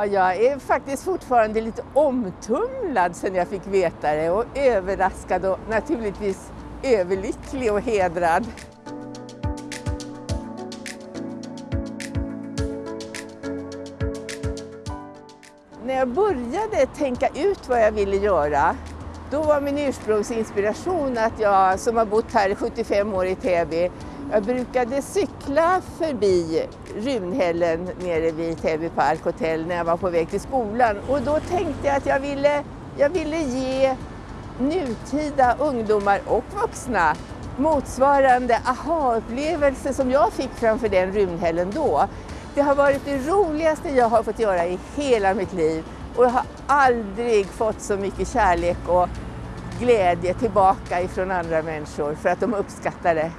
Ja, jag är faktiskt fortfarande lite omtumlad sen jag fick veta det och överraskad och naturligtvis överlycklig och hedrad. När jag började tänka ut vad jag ville göra då var min ursprungsinspiration att jag som har bott här i 75 år i Täby jag brukade cykla förbi Runhällen nere vid Täby Park Hotel när jag var på väg till skolan och då tänkte jag att jag ville, jag ville ge nutida ungdomar och vuxna motsvarande aha-upplevelse som jag fick framför den Runhällen då. Det har varit det roligaste jag har fått göra i hela mitt liv och jag har aldrig fått så mycket kärlek och glädje tillbaka ifrån andra människor för att de uppskattar det.